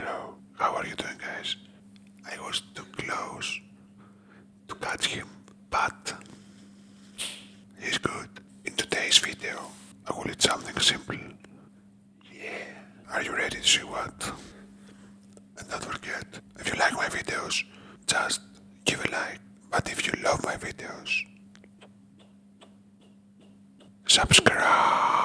Hello, how are you doing guys? I was too close to catch him, but he's good. In today's video, I will eat something simple. Yeah. Are you ready to see what? And don't forget, if you like my videos, just give a like. But if you love my videos, subscribe.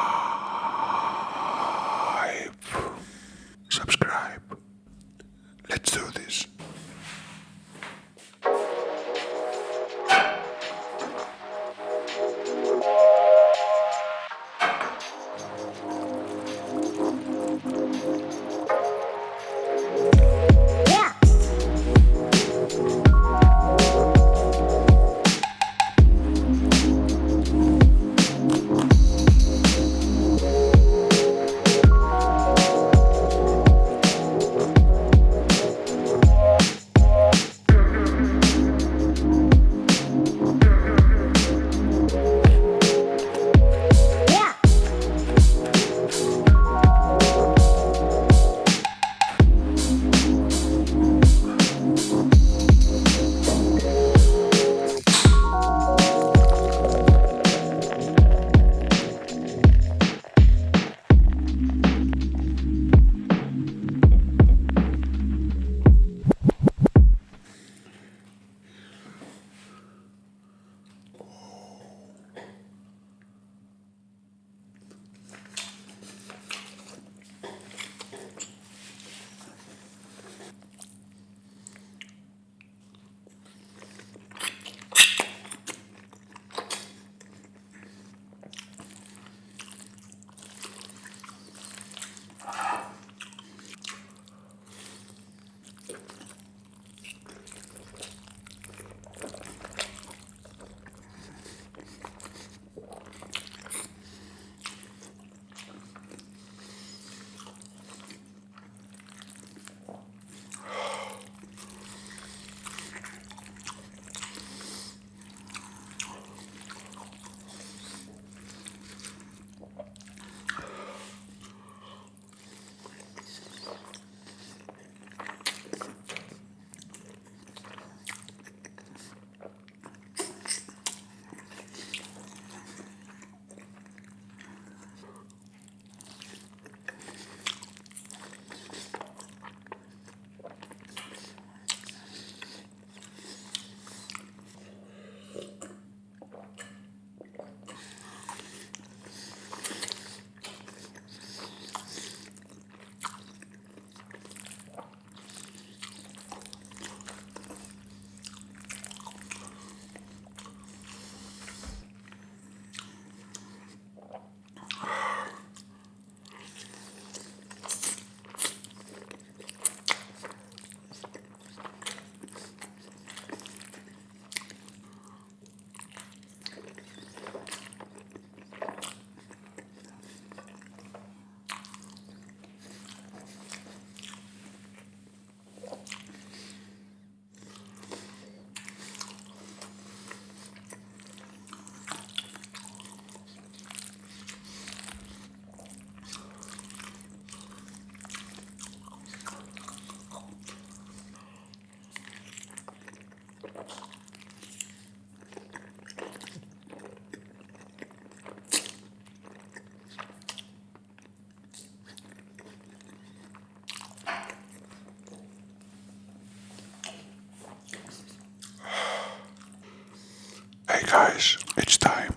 Hey guys, it's time.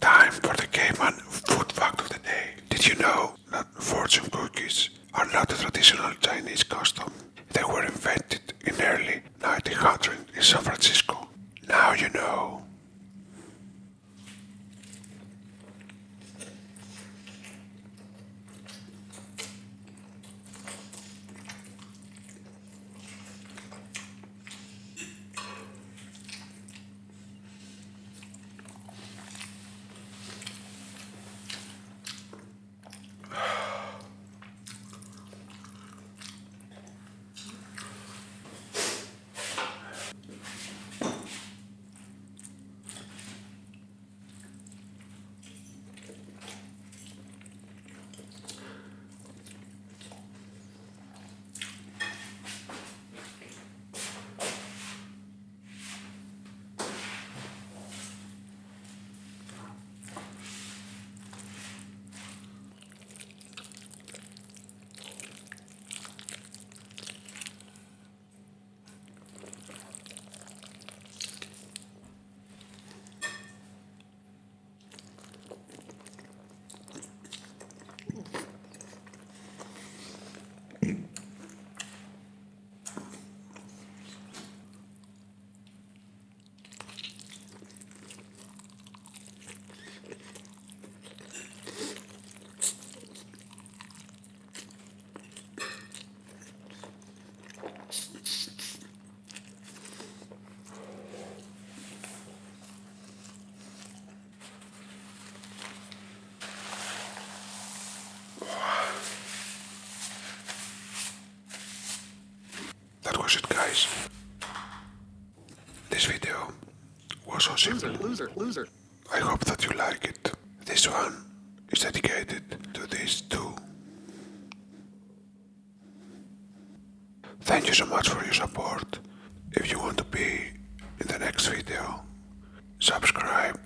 Time for the Cayman food fact of the day. Did you know that fortune cookies are not a traditional Chinese custom? They were invented in early 1900 in San Francisco. Guys? This video was so simple. Loser, loser. I hope that you like it. This one is dedicated to these two. Thank you so much for your support. If you want to be in the next video, subscribe